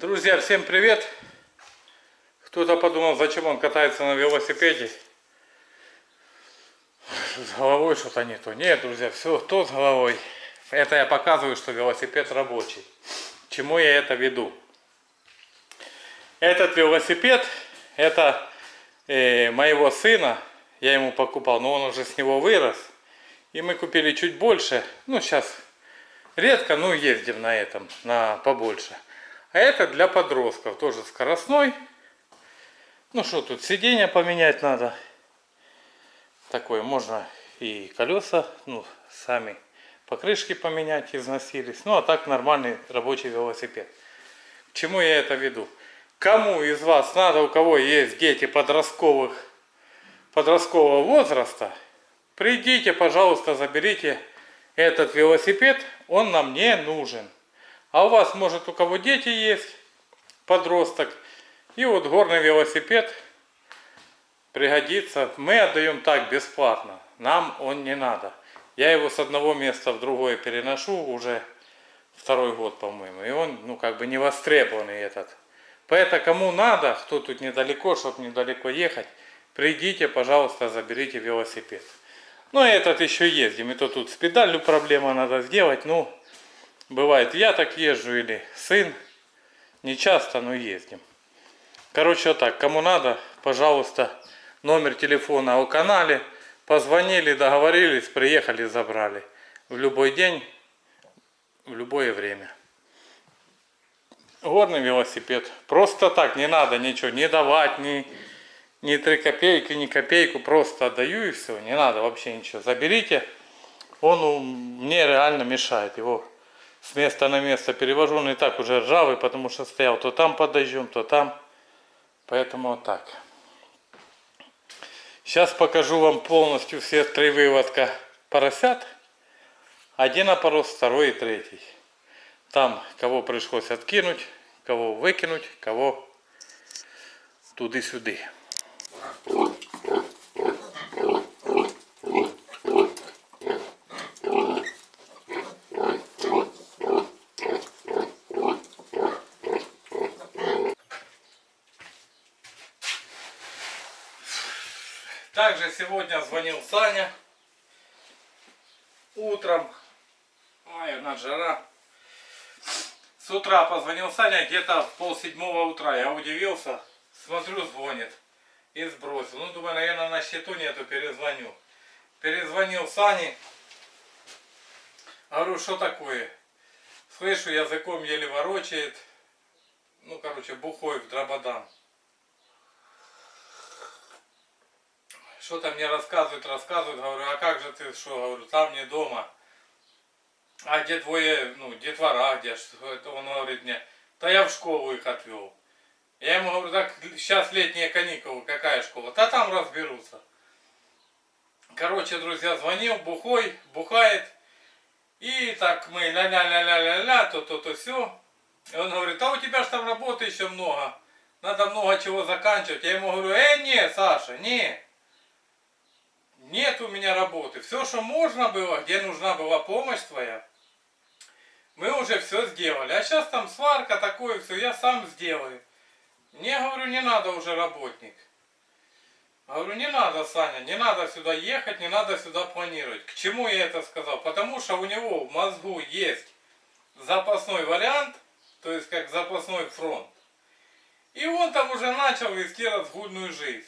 Друзья, всем привет! Кто-то подумал, зачем он катается на велосипеде. С головой что-то не то. Нет, друзья, все то с головой. Это я показываю, что велосипед рабочий. Чему я это веду? Этот велосипед, это э, моего сына. Я ему покупал, но он уже с него вырос. И мы купили чуть больше. Ну, сейчас редко, но ездим на этом, на побольше. А это для подростков, тоже скоростной. Ну что тут, сиденье поменять надо. Такое можно и колеса, ну, сами покрышки поменять, износились. Ну, а так нормальный рабочий велосипед. К чему я это веду? Кому из вас надо, у кого есть дети подростковых, подросткового возраста, придите, пожалуйста, заберите этот велосипед, он нам не нужен. А у вас, может, у кого дети есть, подросток, и вот горный велосипед пригодится. Мы отдаем так бесплатно, нам он не надо. Я его с одного места в другое переношу уже второй год, по-моему, и он, ну, как бы не востребованный этот. Поэтому кому надо, кто тут недалеко, чтобы недалеко ехать, придите, пожалуйста, заберите велосипед. Ну, и этот еще ездим, и то тут с педалью проблема надо сделать, ну, Бывает, я так езжу или сын. Не часто, но ездим. Короче, вот так. Кому надо, пожалуйста, номер телефона о канале. Позвонили, договорились, приехали, забрали. В любой день, в любое время. Горный велосипед. Просто так, не надо ничего, не давать, ни, ни 3 копейки, ни копейку. Просто отдаю и все. Не надо вообще ничего. Заберите. Он мне реально мешает. Его с места на место перевожу, он и так уже ржавый, потому что стоял то там под дождем, то там. Поэтому вот так. Сейчас покажу вам полностью все три выводка поросят. Один опорос, второй и третий. Там кого пришлось откинуть, кого выкинуть, кого туды-сюды. Сегодня звонил Саня. Утром. Ой, на жара. С утра позвонил Саня где-то в пол седьмого утра. Я удивился. Смотрю, звонит. И сбросил. Ну, думаю, наверное, на счету нету, перезвоню. Перезвонил Сане. Говорю, что такое? Слышу, языком еле ворочает. Ну, короче, бухой в дрободан. Что-то мне рассказывают, рассказывают, говорю, а как же ты, что, говорю, там не дома. А где двое, ну, детвора, где, что это он говорит мне, да я в школу их отвел. Я ему говорю, так сейчас летние каникулы, какая школа? Да там разберутся. Короче, друзья, звонил, бухой, бухает. И так мы ля-ля-ля-ля-ля-ля, то-то-то все. И он говорит, а у тебя же там работы еще много. Надо много чего заканчивать. Я ему говорю, э, не, Саша, не нет у меня работы. Все, что можно было, где нужна была помощь твоя, мы уже все сделали. А сейчас там сварка, такое все, я сам сделаю. Мне, говорю, не надо уже работник. Говорю, не надо, Саня, не надо сюда ехать, не надо сюда планировать. К чему я это сказал? Потому что у него в мозгу есть запасной вариант, то есть как запасной фронт. И он там уже начал вести разгульную жизнь.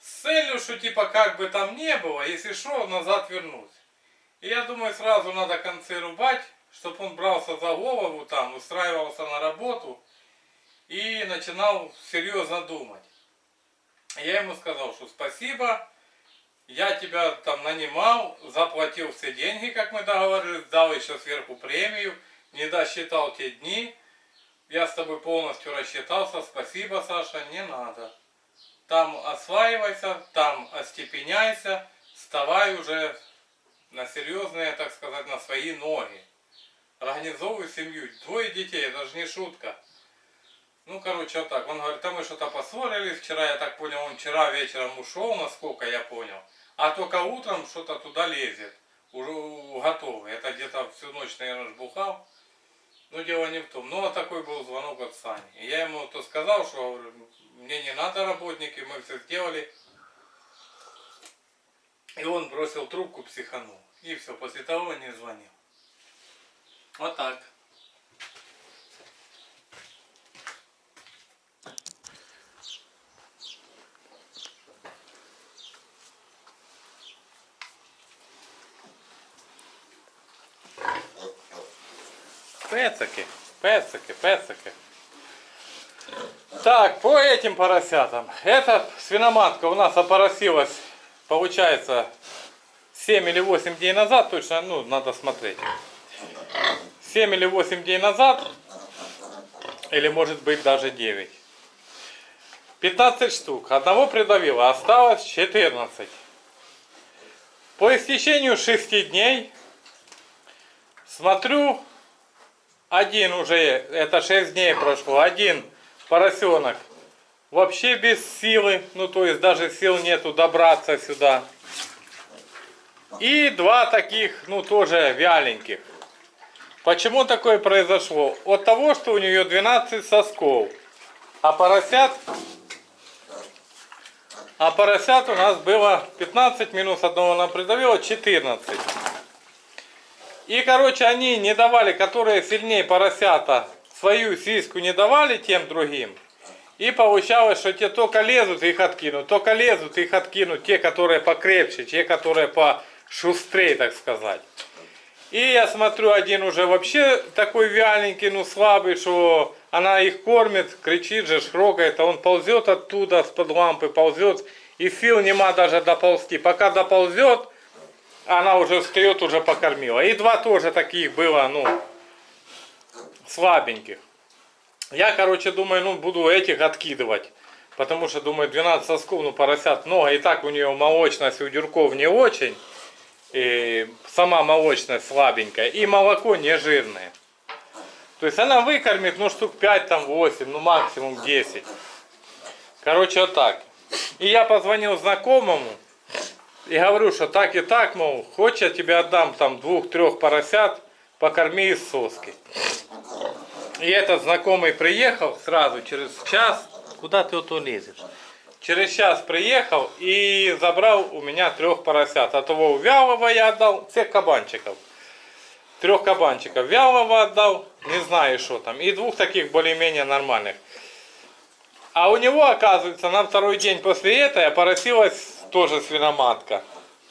С целью, что типа как бы там не было, если что, назад вернуть. И я думаю, сразу надо концы рубать, чтобы он брался за голову там, устраивался на работу и начинал серьезно думать. Я ему сказал, что спасибо, я тебя там нанимал, заплатил все деньги, как мы договорились, дал еще сверху премию, не досчитал те дни, я с тобой полностью рассчитался, спасибо, Саша, не надо там осваивайся, там остепеняйся, вставай уже на серьезные, так сказать, на свои ноги. Организовывай семью. Двое детей, это же не шутка. Ну, короче, вот так. Он говорит, там мы что-то поссорились. Вчера, я так понял, он вчера вечером ушел, насколько я понял. А только утром что-то туда лезет. Уже готовый. Это где-то всю ночь, наверное, бухал. Ну, дело не в том. Ну, а такой был звонок от Сани. И я ему то сказал, что мне не надо работники, мы все сделали. И он бросил трубку, психанул. И все, после того не звонил. Вот так. Пецаки, пецаки, пецаки. Так, по этим поросятам. Эта свиноматка у нас опоросилась, получается, 7 или 8 дней назад, точно, ну, надо смотреть. 7 или 8 дней назад, или может быть даже 9. 15 штук. Одного придавило, осталось 14. По истечению 6 дней смотрю, один уже, это 6 дней прошло, один поросенок вообще без силы, ну то есть даже сил нету добраться сюда. И два таких, ну тоже вяленьких. Почему такое произошло? От того, что у нее 12 сосков. А поросят, а поросят у нас было 15 минус одного она придавила 14. И, короче, они не давали, которые сильнее поросята, свою сиску не давали тем другим. И получалось, что те только лезут, их откинут, только лезут, их откинут, те, которые покрепче, те, которые пошустрее, так сказать. И я смотрю, один уже вообще такой вяленький, ну слабый, что она их кормит, кричит же, шрогает, а он ползет оттуда, с-под лампы ползет, и сил нема даже доползти. Пока доползет, она уже встает, уже покормила. И два тоже таких было, ну, слабеньких. Я, короче, думаю, ну, буду этих откидывать. Потому что, думаю, 12 сосков, ну, поросят много. И так у нее молочность у дюрков не очень. И сама молочность слабенькая. И молоко не жирное. То есть она выкормит, ну, штук 5, там, 8, ну, максимум 10. Короче, вот так. И я позвонил знакомому. И говорю, что так и так, мол, хочешь я тебе отдам там двух-трех поросят, покорми из соски. И этот знакомый приехал сразу, через час. Куда ты вот лезешь? Через час приехал и забрал у меня трех поросят. А того вялого я отдал, всех кабанчиков. Трех кабанчиков вялого отдал, не знаю что там. И двух таких более-менее нормальных. А у него, оказывается, на второй день после этого опоросилась тоже свиноматка.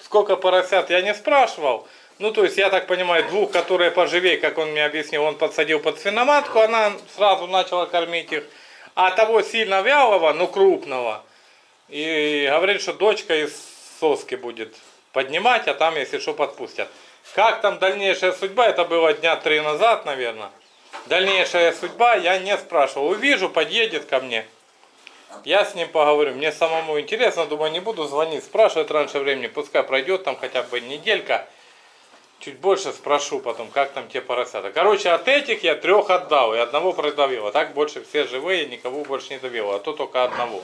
Сколько поросят, я не спрашивал. Ну, то есть, я так понимаю, двух, которые поживее, как он мне объяснил, он подсадил под свиноматку, она сразу начала кормить их. А того сильно вялого, ну, крупного, и говорит, что дочка из соски будет поднимать, а там, если что, подпустят. Как там дальнейшая судьба, это было дня три назад, наверное. Дальнейшая судьба я не спрашивал. Увижу, подъедет ко мне. Я с ним поговорю. Мне самому интересно, думаю, не буду звонить, спрашивать раньше времени. Пускай пройдет там хотя бы неделька. Чуть больше спрошу потом, как там те поросята. Короче, от этих я трех отдал и одного продавил. А так больше все живые, никого больше не давил. А то только одного.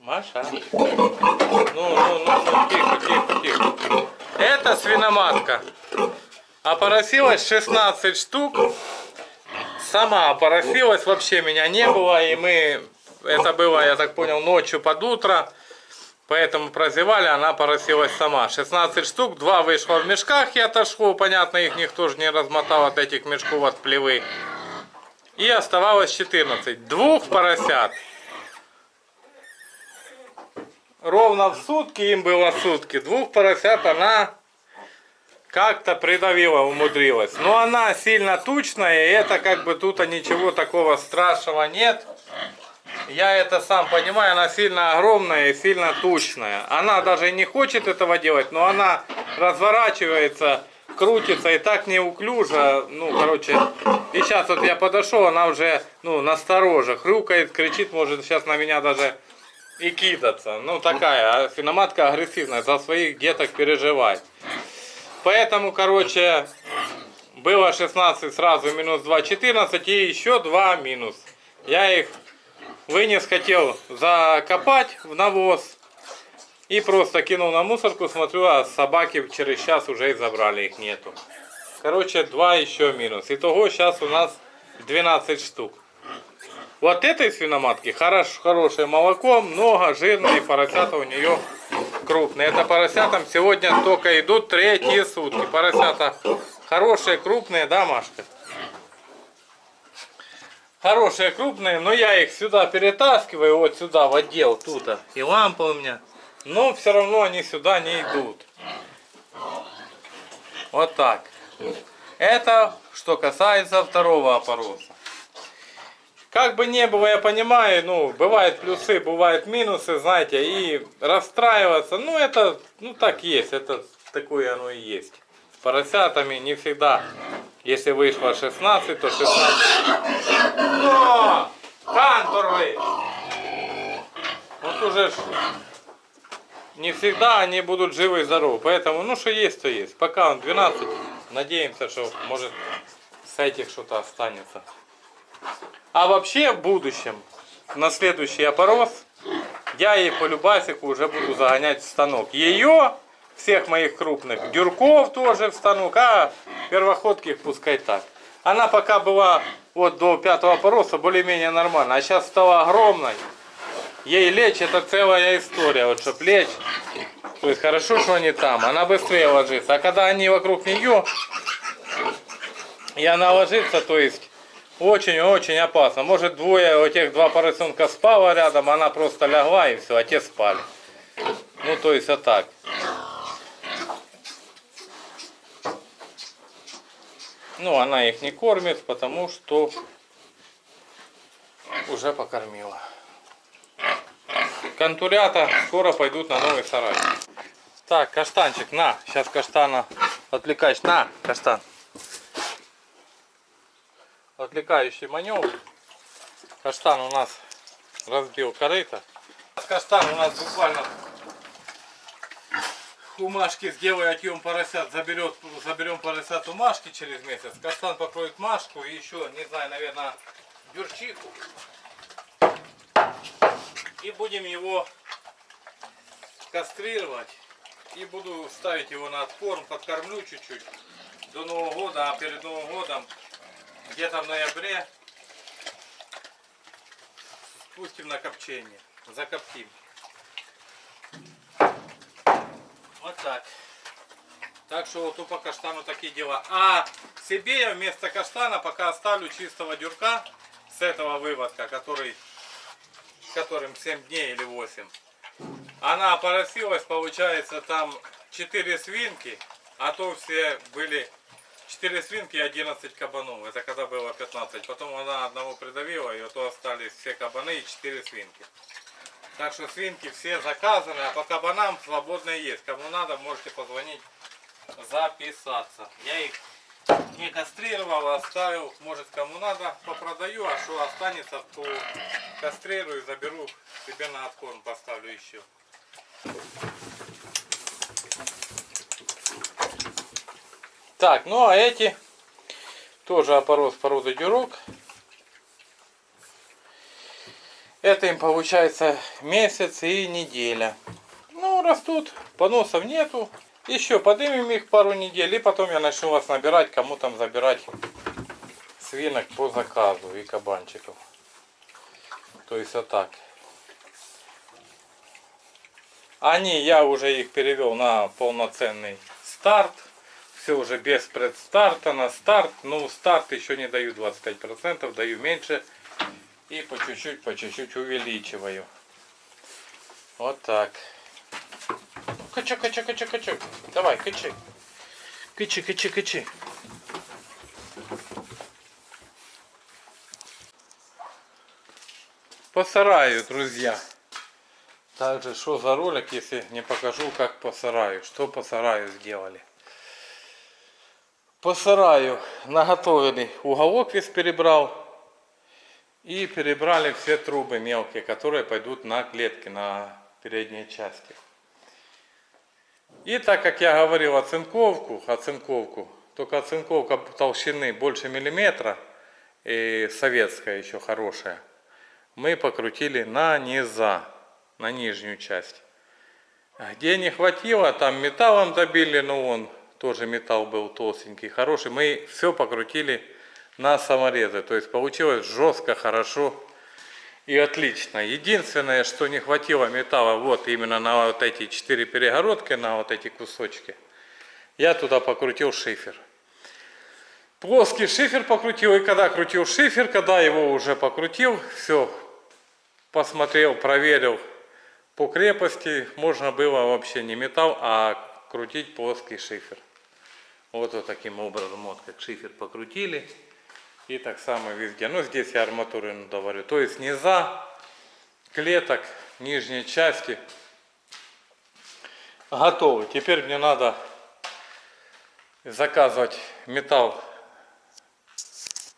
Маша. Ну, ну, ну, ну, тихо, тихо, тихо. Это свиноматка. Опоросилась 16 штук. Сама опоросилась, вообще меня не было. И мы это было, я так понял, ночью под утро. Поэтому прозевали, она поросилась сама. 16 штук, 2 вышло в мешках и отошло. Понятно, их никто же не размотал от этих мешков от плевы. И оставалось 14. Двух поросят. Ровно в сутки, им было сутки. Двух поросят она как-то придавила, умудрилась. Но она сильно тучная, и это как бы тут ничего такого страшного нет. Я это сам понимаю, она сильно огромная и сильно тучная. Она даже не хочет этого делать, но она разворачивается, крутится и так неуклюже. Ну, короче, и сейчас вот я подошел, она уже, ну, настороже, хрюкает, кричит, может сейчас на меня даже и кидаться. Ну, такая, финоматка агрессивная, за своих деток переживает. Поэтому, короче, было 16 сразу, минус 2, 14 и еще 2 минус. Я их вынес, хотел закопать в навоз. И просто кинул на мусорку, смотрю, а собаки через час уже и забрали, их нету. Короче, два еще минус. Итого сейчас у нас 12 штук. Вот этой свиноматки хорош, хорошее молоко, много, жирные, поросята у нее крупные. Это поросятам сегодня только идут третьи сутки. Поросята хорошие, крупные, да, Машка? Хорошие, крупные, но я их сюда перетаскиваю, вот сюда, в отдел, тут. И лампа у меня. Но все равно они сюда не идут. Вот так. Это что касается второго опороса. Как бы не было, я понимаю, ну, бывают плюсы, бывают минусы, знаете, и расстраиваться, ну, это, ну, так есть, это такое оно и есть. С поросятами не всегда, если вышло 16, то 16. Но! Канторы! Вот уже не всегда они будут живы и здоровы, поэтому, ну, что есть, то есть. Пока он 12, надеемся, что, может, с этих что-то останется. А вообще в будущем, на следующий опорос, я ей по любасику уже буду загонять в станок. Ее, всех моих крупных, дюрков тоже в станок, а первоходки пускай так. Она пока была вот до пятого опороса более-менее нормально, а сейчас стала огромной. Ей лечь это целая история, вот чтоб лечь. То есть хорошо, что они там, она быстрее ложится. А когда они вокруг нее, и она ложится, то есть очень-очень опасно. Может двое, у тех два поросенка спало рядом, она просто лягла и все, а те спали. Ну то есть вот так. Ну она их не кормит, потому что уже покормила. Контурята скоро пойдут на новый сарай. Так, каштанчик, на. Сейчас каштана отвлекаешь. На, каштан отвлекающий маневр. Каштан у нас разбил корыто. Каштан у нас буквально у Машки сделаю отъем поросят, заберет, заберем поросят у Машки через месяц. Каштан покроет Машку и еще, не знаю, наверное, дюрчиху. И будем его кастрировать. И буду ставить его на откорм, подкормлю чуть-чуть до Нового года, а перед Новым годом где-то в ноябре спустим на копчение, закоптим. Вот так. Так что вот по каштану такие дела. А себе я вместо каштана пока оставлю чистого дюрка с этого выводка, который, которым 7 дней или 8. Она поросилась, получается, там 4 свинки, а то все были 4 свинки и 11 кабанов. Это когда было 15. Потом она одного придавила, и то остались все кабаны и 4 свинки. Так что свинки все заказаны, а по кабанам свободные есть. Кому надо, можете позвонить, записаться. Я их не кастрировал, оставил. Может кому надо, попродаю, а что останется, то кастрирую, заберу себе на откорм, поставлю еще. Так, ну а эти тоже опорос породы дюрок. Это им получается месяц и неделя. Ну, растут, поносов нету. Еще подымем их пару недель, и потом я начну вас набирать, кому там забирать свинок по заказу и кабанчиков. То есть вот так. Они, я уже их перевел на полноценный старт все уже без предстарта на старт. Ну, старт еще не даю 25%, даю меньше. И по чуть-чуть, по чуть-чуть увеличиваю. Вот так. Кача, кача, кача, кача. Давай, качи. Качи, качи, качи. По сараю, друзья. Также, что за ролик, если не покажу, как по сараю. Что по сараю сделали. По сараю наготовленный уголок весь перебрал. И перебрали все трубы мелкие, которые пойдут на клетки, на передние части. И так как я говорил оцинковку, оцинковку, только оцинковка толщины больше миллиметра, и советская еще хорошая, мы покрутили на низа, на нижнюю часть. Где не хватило, там металлом добили, но он тоже металл был толстенький, хороший. Мы все покрутили на саморезы. То есть получилось жестко, хорошо и отлично. Единственное, что не хватило металла, вот именно на вот эти четыре перегородки, на вот эти кусочки, я туда покрутил шифер. Плоский шифер покрутил, и когда крутил шифер, когда его уже покрутил, все, посмотрел, проверил по крепости, можно было вообще не металл, а крутить плоский шифер. Вот, вот таким образом, вот как шифер покрутили. И так само везде. Ну, здесь я арматуру говорю. То есть низа, клеток, нижней части готовы. Теперь мне надо заказывать металл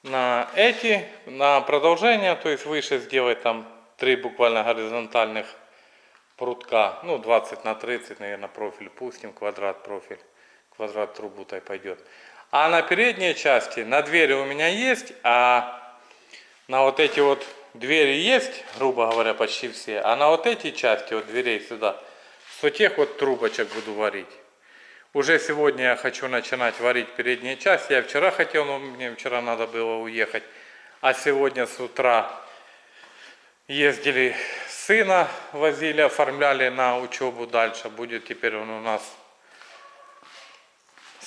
на эти, на продолжение, то есть выше сделать там три буквально горизонтальных прутка, ну 20 на 30, наверное, профиль пустим, квадрат профиль, квадрат трубу то пойдет. А на передней части, на двери у меня есть, а на вот эти вот двери есть, грубо говоря, почти все, а на вот эти части, вот дверей сюда, с тех вот трубочек буду варить. Уже сегодня я хочу начинать варить передние части. Я вчера хотел, но мне вчера надо было уехать. А сегодня с утра ездили сына, возили, оформляли на учебу дальше. Будет теперь он у нас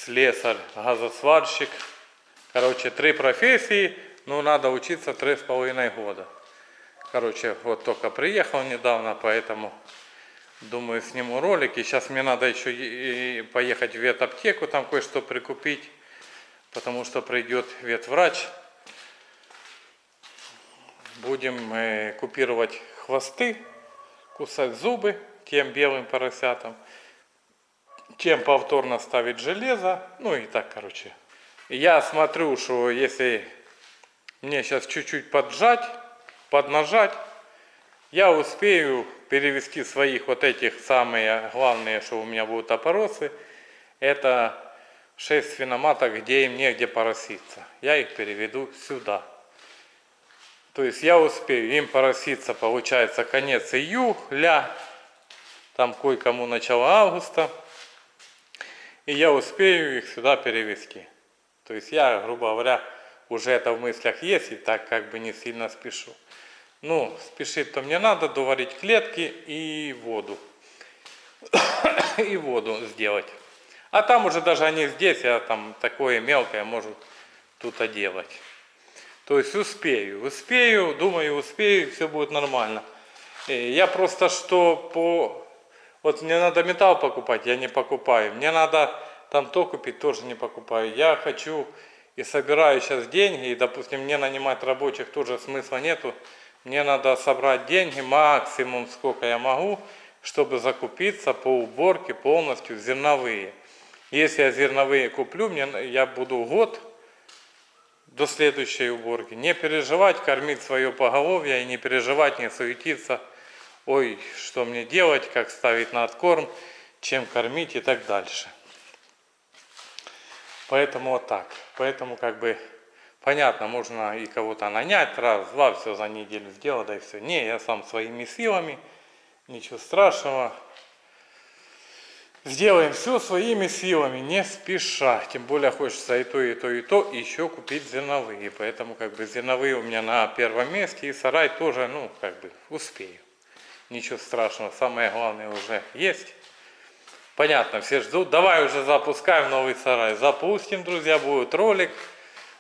слесарь, газосварщик. Короче, три профессии, но надо учиться три с половиной года. Короче, вот только приехал недавно, поэтому Думаю, сниму ролик. И сейчас мне надо еще поехать в ветаптеку, там кое-что прикупить. Потому что придет ветврач. Будем э, купировать хвосты, кусать зубы тем белым поросятам. Чем повторно ставить железо. Ну и так, короче. Я смотрю, что если мне сейчас чуть-чуть поджать, поднажать, я успею перевести своих вот этих самые главные, что у меня будут опоросы, это 6 свиноматок, где им негде пороситься. Я их переведу сюда. То есть я успею им пороситься, получается, конец июля, там кое-кому начало августа. И я успею их сюда перевести. То есть я, грубо говоря, уже это в мыслях есть, и так как бы не сильно спешу. Ну, спешить-то мне надо доварить клетки и воду. и воду сделать. А там уже даже они здесь, я там такое мелкое может тут делать. То есть успею, успею, думаю, успею, все будет нормально. Э, я просто что по... Вот мне надо металл покупать, я не покупаю. Мне надо там то купить, тоже не покупаю. Я хочу и собираю сейчас деньги, и, допустим, мне нанимать рабочих тоже смысла нету. Мне надо собрать деньги максимум, сколько я могу, чтобы закупиться по уборке полностью зерновые. Если я зерновые куплю, мне, я буду год до следующей уборки. Не переживать, кормить свое поголовье и не переживать, не суетиться. Ой, что мне делать, как ставить на откорм, чем кормить и так дальше. Поэтому вот так. Поэтому как бы Понятно, можно и кого-то нанять, раз, два, все за неделю сделал, да и все. Не, я сам своими силами, ничего страшного. Сделаем все своими силами, не спеша. Тем более хочется и то, и то, и то, и еще купить зерновые. Поэтому как бы зерновые у меня на первом месте, и сарай тоже, ну, как бы успею. Ничего страшного, самое главное уже есть. Понятно, все ждут. Давай уже запускаем новый сарай. Запустим, друзья, будет ролик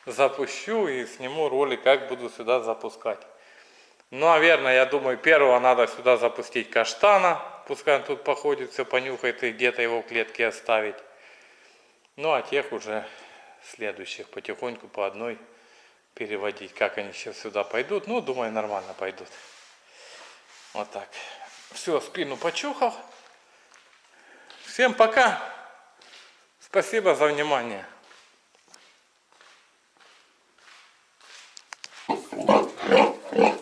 запущу и сниму ролик, как буду сюда запускать. Ну, наверное, я думаю, первого надо сюда запустить каштана. Пускай он тут походит, все понюхает и где-то его в клетке оставить. Ну, а тех уже следующих потихоньку по одной переводить. Как они сейчас сюда пойдут? Ну, думаю, нормально пойдут. Вот так. Все, спину почухал. Всем пока. Спасибо за внимание. Yeah.